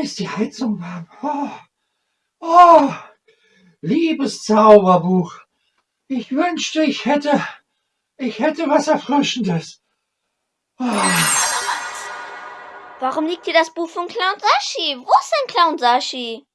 ist die Heizung warm. Oh, oh, liebes Zauberbuch. Ich wünschte, ich hätte, ich hätte was Erfrischendes. Oh. Warum liegt hier das Buch von Clown Sashi? Wo ist denn Clown Sashi!